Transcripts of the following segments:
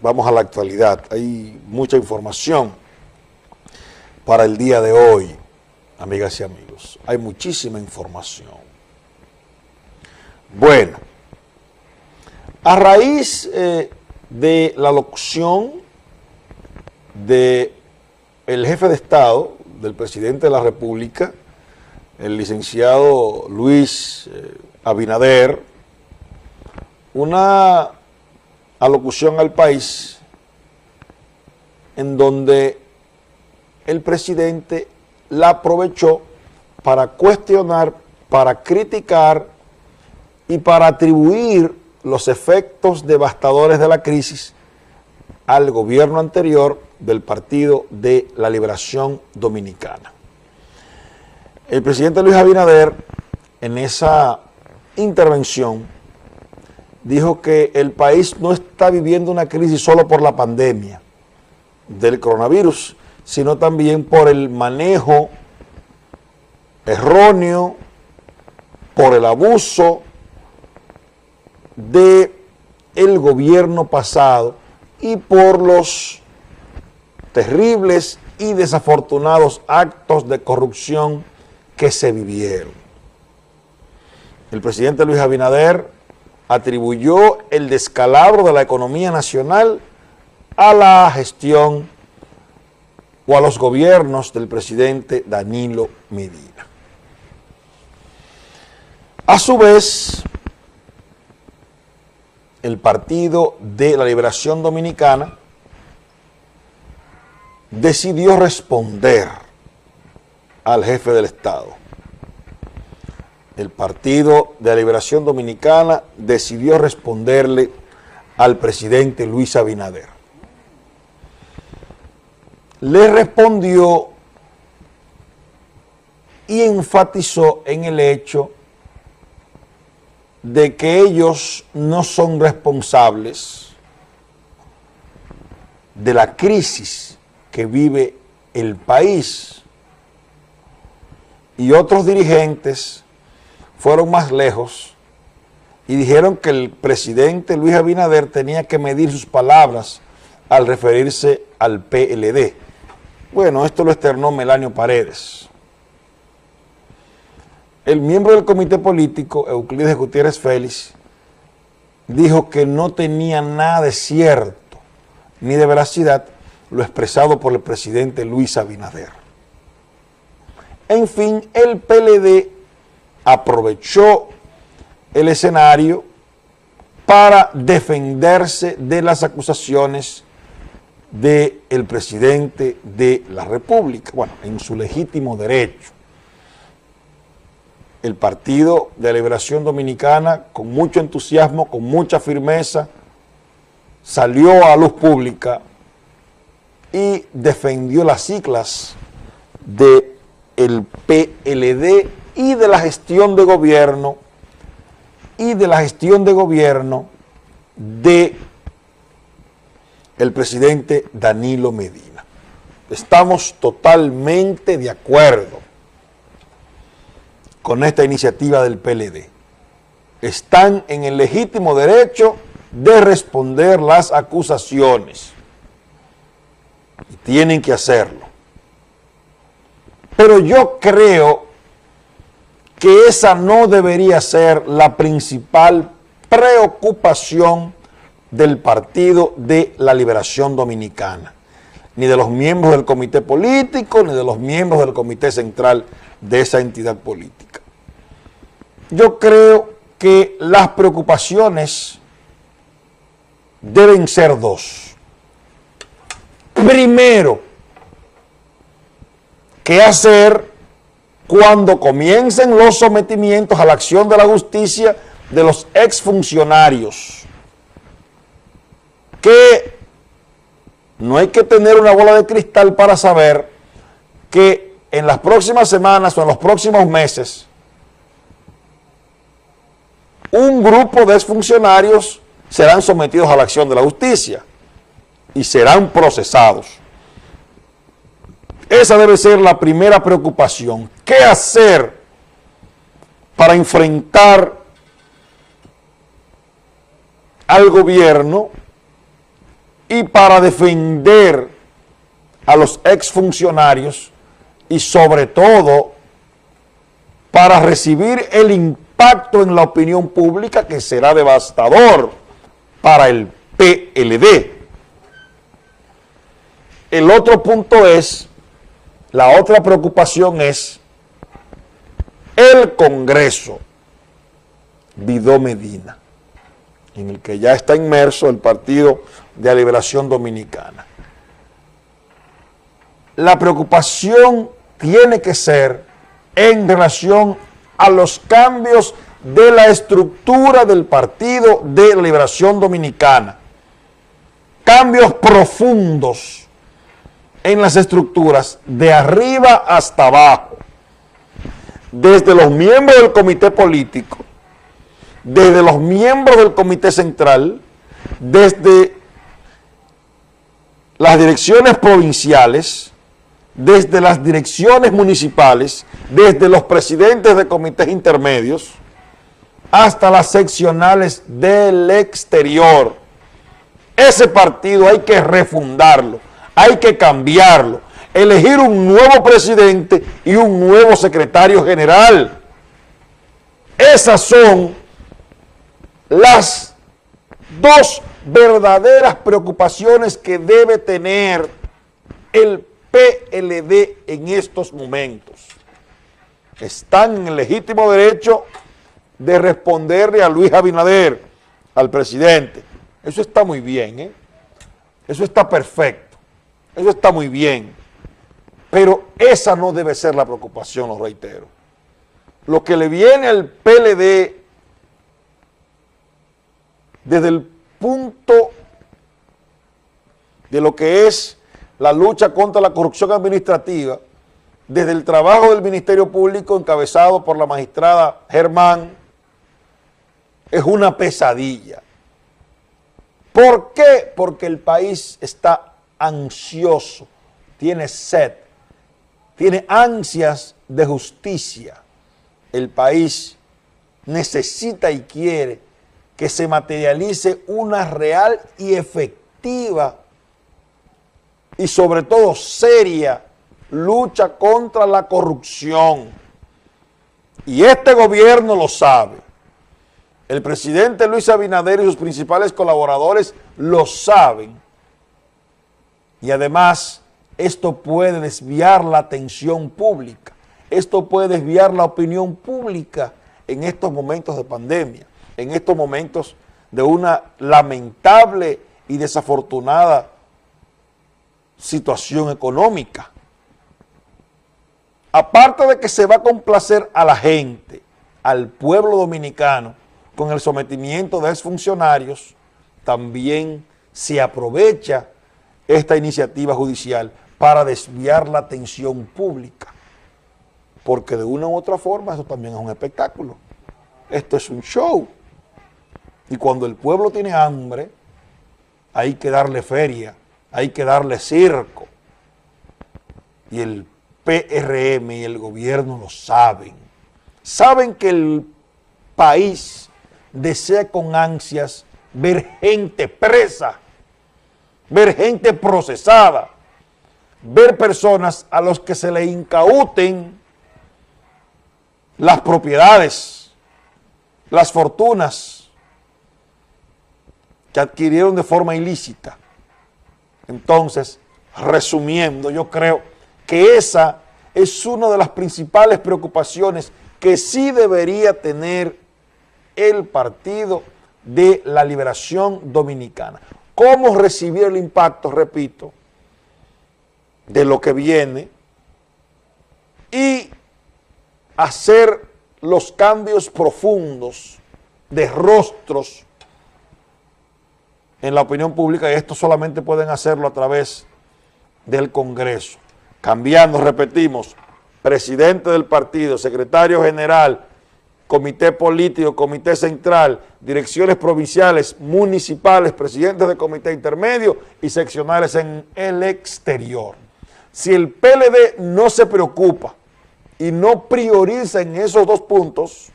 Vamos a la actualidad. Hay mucha información para el día de hoy, amigas y amigos. Hay muchísima información. Bueno, a raíz eh, de la locución del el jefe de Estado, del presidente de la República, el licenciado Luis eh, Abinader, una alocución al país en donde el presidente la aprovechó para cuestionar, para criticar y para atribuir los efectos devastadores de la crisis al gobierno anterior del Partido de la Liberación Dominicana. El presidente Luis Abinader, en esa intervención, dijo que el país no está viviendo una crisis solo por la pandemia del coronavirus, sino también por el manejo erróneo, por el abuso de el gobierno pasado y por los terribles y desafortunados actos de corrupción que se vivieron. El presidente Luis Abinader atribuyó el descalabro de la economía nacional a la gestión o a los gobiernos del presidente Danilo Medina. A su vez, el Partido de la Liberación Dominicana decidió responder al jefe del Estado el Partido de la Liberación Dominicana decidió responderle al presidente Luis Abinader. Le respondió y enfatizó en el hecho de que ellos no son responsables de la crisis que vive el país y otros dirigentes fueron más lejos y dijeron que el presidente Luis Abinader tenía que medir sus palabras al referirse al PLD. Bueno, esto lo externó Melanio Paredes. El miembro del comité político, Euclides Gutiérrez Félix, dijo que no tenía nada de cierto ni de veracidad lo expresado por el presidente Luis Abinader. En fin, el PLD aprovechó el escenario para defenderse de las acusaciones del presidente de la República, bueno, en su legítimo derecho. El Partido de Liberación Dominicana, con mucho entusiasmo, con mucha firmeza, salió a luz pública y defendió las ciclas del el PLD y de la gestión de gobierno y de la gestión de gobierno de el presidente Danilo Medina. Estamos totalmente de acuerdo con esta iniciativa del PLD. Están en el legítimo derecho de responder las acusaciones. Y tienen que hacerlo. Pero yo creo que esa no debería ser la principal preocupación del Partido de la Liberación Dominicana, ni de los miembros del comité político, ni de los miembros del comité central de esa entidad política. Yo creo que las preocupaciones deben ser dos. Primero, ¿qué hacer cuando comiencen los sometimientos a la acción de la justicia de los exfuncionarios. Que no hay que tener una bola de cristal para saber que en las próximas semanas o en los próximos meses un grupo de exfuncionarios serán sometidos a la acción de la justicia y serán procesados. Esa debe ser la primera preocupación. ¿Qué hacer para enfrentar al gobierno y para defender a los exfuncionarios y sobre todo para recibir el impacto en la opinión pública que será devastador para el PLD. El otro punto es, la otra preocupación es el Congreso Vidó Medina, en el que ya está inmerso el Partido de la Liberación Dominicana. La preocupación tiene que ser en relación a los cambios de la estructura del Partido de la Liberación Dominicana. Cambios profundos en las estructuras de arriba hasta abajo. Desde los miembros del comité político, desde los miembros del comité central, desde las direcciones provinciales, desde las direcciones municipales, desde los presidentes de comités intermedios, hasta las seccionales del exterior. Ese partido hay que refundarlo, hay que cambiarlo, elegir un nuevo presidente y un nuevo secretario general. Esas son las dos verdaderas preocupaciones que debe tener el PLD en estos momentos. Están en el legítimo derecho de responderle a Luis Abinader, al presidente. Eso está muy bien, ¿eh? Eso está perfecto. Eso está muy bien. Pero esa no debe ser la preocupación, lo reitero. Lo que le viene al PLD desde el punto de lo que es la lucha contra la corrupción administrativa, desde el trabajo del Ministerio Público encabezado por la magistrada Germán, es una pesadilla. ¿Por qué? Porque el país está ansioso, tiene sed, tiene ansias de justicia. El país necesita y quiere que se materialice una real y efectiva y sobre todo seria lucha contra la corrupción. Y este gobierno lo sabe. El presidente Luis Abinader y sus principales colaboradores lo saben. Y además, esto puede desviar la atención pública. Esto puede desviar la opinión pública en estos momentos de pandemia, en estos momentos de una lamentable y desafortunada situación económica. Aparte de que se va a complacer a la gente, al pueblo dominicano, con el sometimiento de exfuncionarios, también se aprovecha esta iniciativa judicial para desviar la atención pública. Porque de una u otra forma eso también es un espectáculo. Esto es un show. Y cuando el pueblo tiene hambre, hay que darle feria hay que darle circo. Y el PRM y el gobierno lo saben. Saben que el país desea con ansias ver gente presa, ver gente procesada, ver personas a los que se le incauten las propiedades, las fortunas que adquirieron de forma ilícita entonces, resumiendo, yo creo que esa es una de las principales preocupaciones que sí debería tener el Partido de la Liberación Dominicana. ¿Cómo recibir el impacto, repito, de lo que viene y hacer los cambios profundos de rostros en la opinión pública y esto solamente pueden hacerlo a través del Congreso. Cambiando, repetimos, presidente del partido, secretario general, comité político, comité central, direcciones provinciales, municipales, presidentes de comité intermedio y seccionales en el exterior. Si el PLD no se preocupa y no prioriza en esos dos puntos,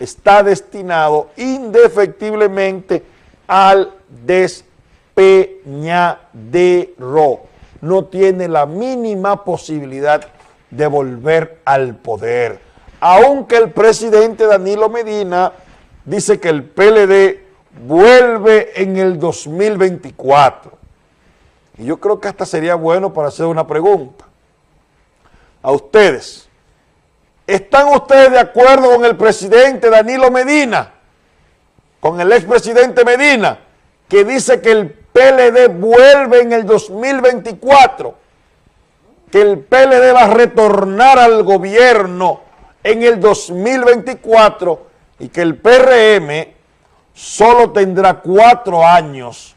está destinado indefectiblemente al Peñadero no tiene la mínima posibilidad de volver al poder. Aunque el presidente Danilo Medina dice que el PLD vuelve en el 2024. Y yo creo que hasta sería bueno para hacer una pregunta a ustedes. ¿Están ustedes de acuerdo con el presidente Danilo Medina, con el expresidente Medina, que dice que el PLD vuelve en el 2024, que el PLD va a retornar al gobierno en el 2024 y que el PRM solo tendrá cuatro años